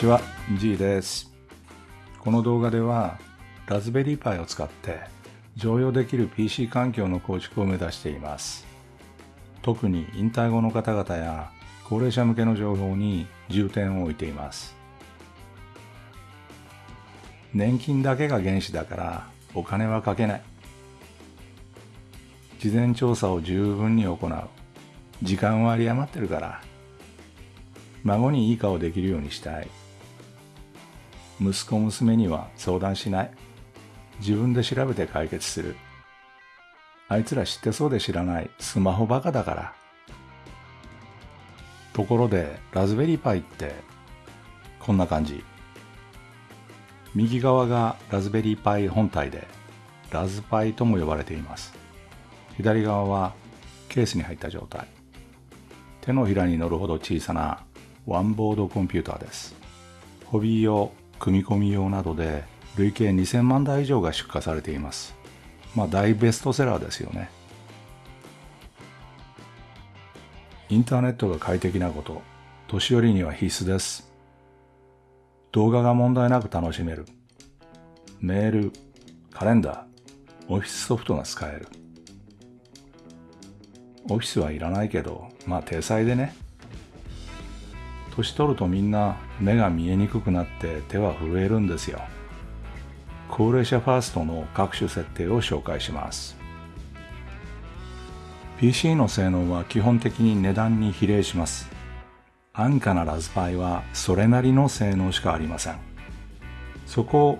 こんにちは、G です。この動画では、ラズベリーパイを使って常用できる PC 環境の構築を目指しています。特に引退後の方々や高齢者向けの情報に重点を置いています。年金だけが原資だからお金はかけない。事前調査を十分に行う。時間は有り余ってるから。孫にいい顔できるようにしたい。息子娘には相談しない。自分で調べて解決する。あいつら知ってそうで知らないスマホバカだから。ところで、ラズベリーパイって、こんな感じ。右側がラズベリーパイ本体で、ラズパイとも呼ばれています。左側はケースに入った状態。手のひらに乗るほど小さなワンボードコンピューターです。ホビー用、組み込み用などで累計2000万台以上が出荷されています。まあ大ベストセラーですよね。インターネットが快適なこと、年寄りには必須です。動画が問題なく楽しめる。メール、カレンダー、オフィスソフトが使える。オフィスはいらないけど、まあ体裁でね。年取るとみんな目が見えにくくなって手は震えるんですよ。高齢者ファーストの各種設定を紹介します。PC の性能は基本的に値段に比例します。安価なラズパイはそれなりの性能しかありません。そこを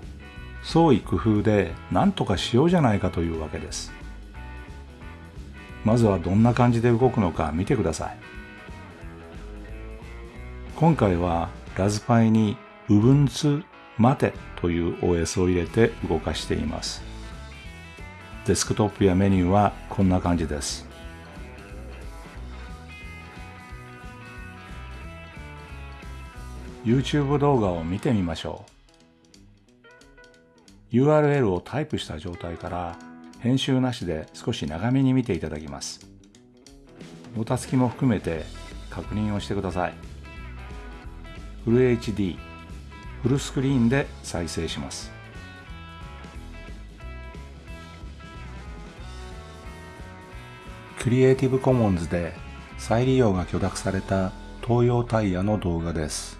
創意工夫で何とかしようじゃないかというわけです。まずはどんな感じで動くのか見てください。今回はラズパイに Ubuntu Mate という OS を入れて動かしています。デスクトップやメニューはこんな感じです。YouTube 動画を見てみましょう。URL をタイプした状態から編集なしで少し長めに見ていただきます。もたつきも含めて確認をしてください。フル HD、フルスクリーンで再生します。クリエイティブコモンズで再利用が許諾された東洋タイヤの動画です。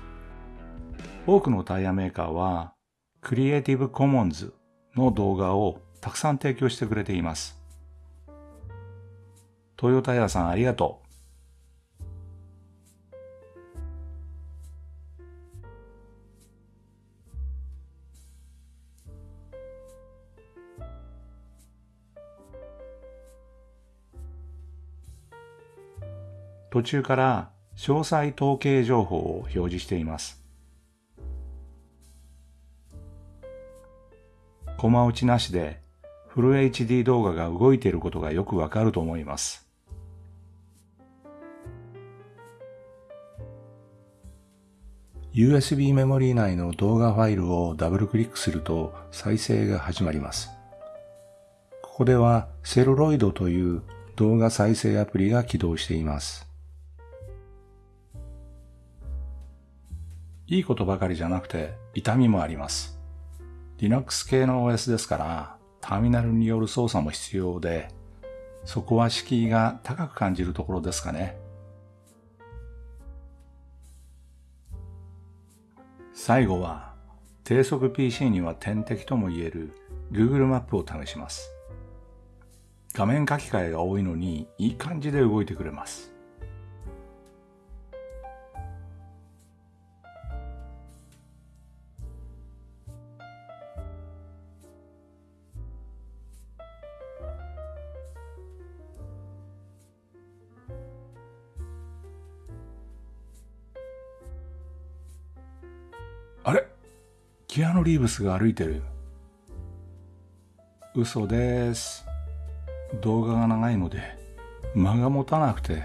多くのタイヤメーカーはクリエイティブコモンズの動画をたくさん提供してくれています。トヨタイヤさんありがとう。途中から詳細統計情報を表示しています。コマ打ちなしでフル HD 動画が動いていることがよくわかると思います。USB メモリー内の動画ファイルをダブルクリックすると再生が始まります。ここではセルロイドという動画再生アプリが起動しています。いいことばかりじゃなくて痛みもあります。Linux 系の OS ですからターミナルによる操作も必要で、そこは敷居が高く感じるところですかね。最後は低速 PC には天敵とも言える Google マップを試します。画面書き換えが多いのにいい感じで動いてくれます。キアヌ・リーブスが歩いてる。嘘です。動画が長いので間が持たなくて。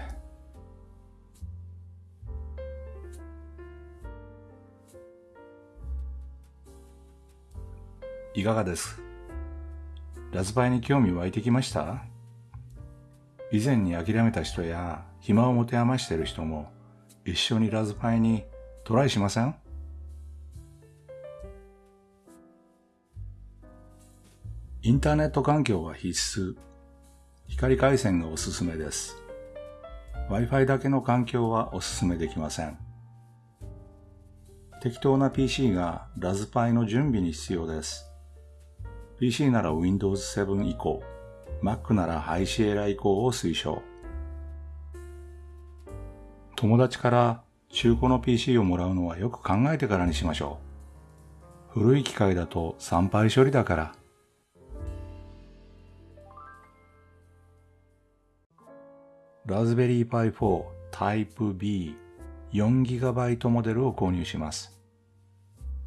いかがです？ラズパイに興味湧いてきました？以前に諦めた人や暇を持て余している人も一緒にラズパイにトライしません？インターネット環境は必須。光回線がおすすめです。Wi-Fi だけの環境はおすすめできません。適当な PC がラズパイの準備に必要です。PC なら Windows 7以降、Mac ならハイシエラ以降を推奨。友達から中古の PC をもらうのはよく考えてからにしましょう。古い機械だと参拝処理だから。ラズベリーパイ4タイプ B 4GB モデルを購入します。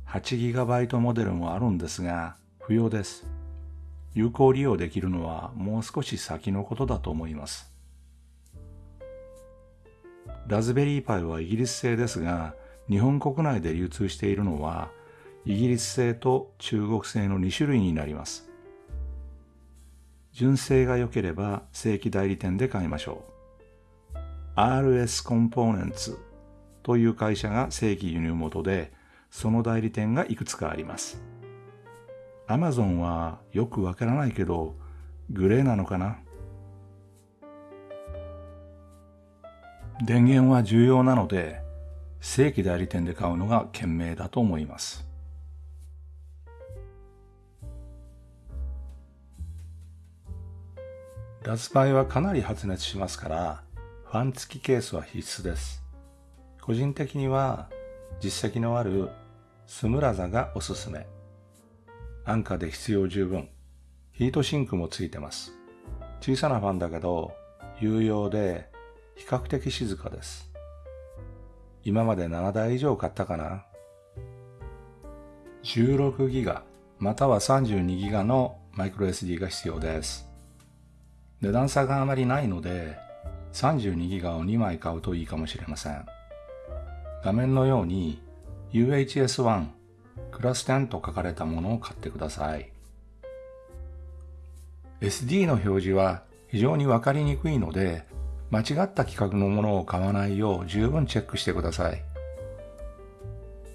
8GB モデルもあるんですが、不要です。有効利用できるのはもう少し先のことだと思います。ラズベリーパイはイギリス製ですが、日本国内で流通しているのは、イギリス製と中国製の2種類になります。純正が良ければ正規代理店で買いましょう。RS コンポーネンツという会社が正規輸入元で、その代理店がいくつかあります。アマゾンはよくわからないけど、グレーなのかな？電源は重要なので、正規代理店で買うのが賢明だと思います。ラズパイはかなり発熱しますから、ファン付きケースは必須です。個人的には実績のあるスムラザがおすすめ。安価で必要十分。ヒートシンクもついてます。小さなファンだけど、有用で比較的静かです。今まで7台以上買ったかな ?16 ギガまたは32ギガのマイクロ SD が必要です。値段差があまりないので、32ギガを2枚買うといいかもしれません。画面のように UHS-1 クラス10と書かれたものを買ってください。SD の表示は非常にわかりにくいので、間違った規格のものを買わないよう十分チェックしてください。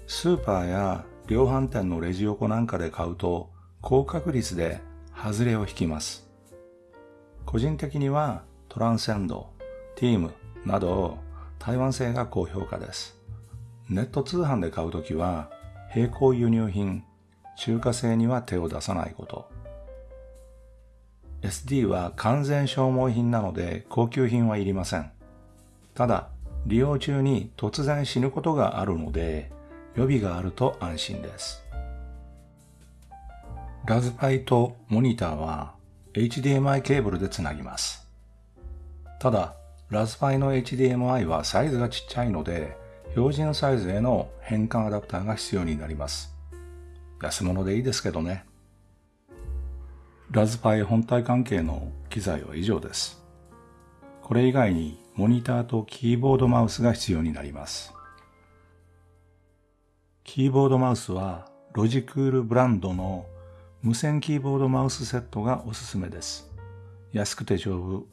スーパーや量販店のレジ横なんかで買うと高確率で外れを引きます。個人的にはトランセンド、ティームなど台湾製が高評価です。ネット通販で買うときは並行輸入品、中華製には手を出さないこと。SD は完全消耗品なので高級品はいりません。ただ、利用中に突然死ぬことがあるので、予備があると安心です。ラズパイとモニターは HDMI ケーブルでつなぎます。ただ、ラズパイの HDMI はサイズがちっちゃいので、標準サイズへの変換アダプターが必要になります。安物でいいですけどね。ラズパイ本体関係の機材は以上です。これ以外にモニターとキーボードマウスが必要になります。キーボードマウスはロジクールブランドの無線キーボードマウスセットがおすすめです。安くて丈夫、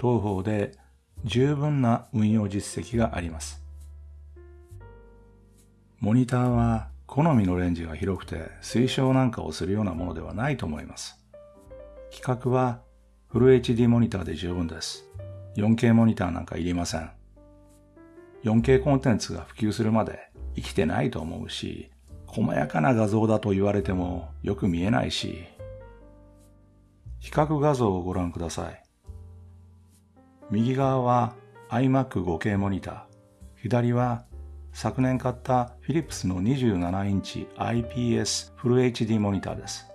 東方で十分な運用実績があります。モニターは好みのレンジが広くて推奨なんかをするようなものではないと思います。規格はフル HD モニターで十分です。4K モニターなんかいりません。4K コンテンツが普及するまで生きてないと思うし、細やかな画像だと言われてもよく見えないし、比較画像をご覧ください。右側は iMac 5K モニター、左は昨年買ったフィリップスの27インチ IPS フル HD モニターです。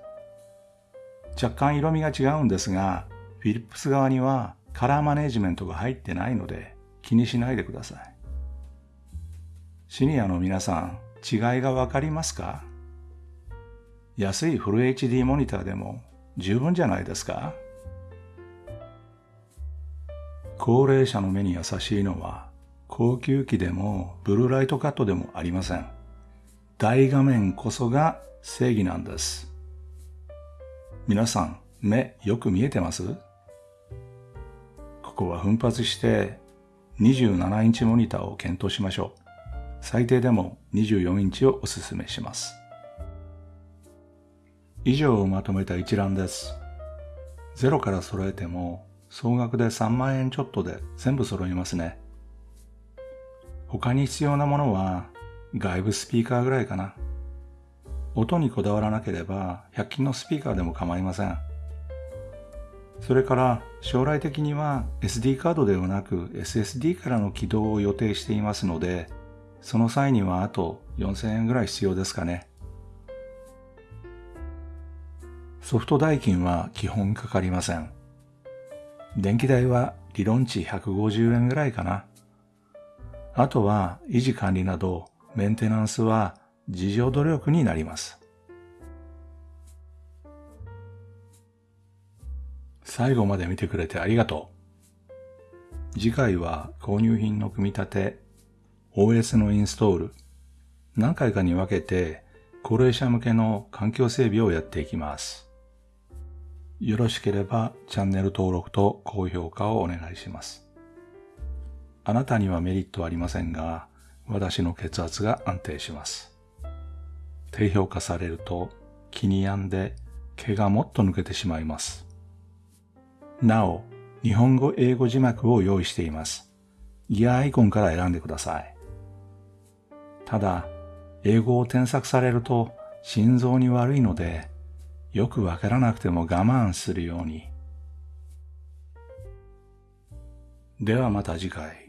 若干色味が違うんですが、フィリップス側にはカラーマネジメントが入ってないので気にしないでください。シニアの皆さん、違いがわかりますか？安いフル HD モニターでも十分じゃないですか？高齢者の目に優しいのは高級機でもブルーライトカットでもありません。大画面こそが正義なんです。皆さん、目よく見えてます？ここは奮発して27インチモニターを検討しましょう。最低でも24インチをお勧めします。以上をまとめた一覧です。ゼロから揃えても総額で3万円ちょっとで全部揃いますね。他に必要なものは外部スピーカーぐらいかな。音にこだわらなければ100均のスピーカーでも構いません。それから将来的には SD カードではなく SSD からの起動を予定していますので、その際にはあと4000円ぐらい必要ですかね。ソフト代金は基本かかりません。電気代は理論値150円ぐらいかな。あとは維持管理などメンテナンスは自助努力になります。最後まで見てくれてありがとう。次回は購入品の組み立て、OS のインストール、何回かに分けて高齢者向けの環境整備をやっていきます。よろしければチャンネル登録と高評価をお願いします。あなたにはメリットはありませんが、私の血圧が安定します。低評価されると気に病んで毛がもっと抜けてしまいます。なお、日本語英語字幕を用意しています。ギアアイコンから選んでください。ただ、英語を添削されると心臓に悪いので、よくわからなくても我慢するように。ではまた次回。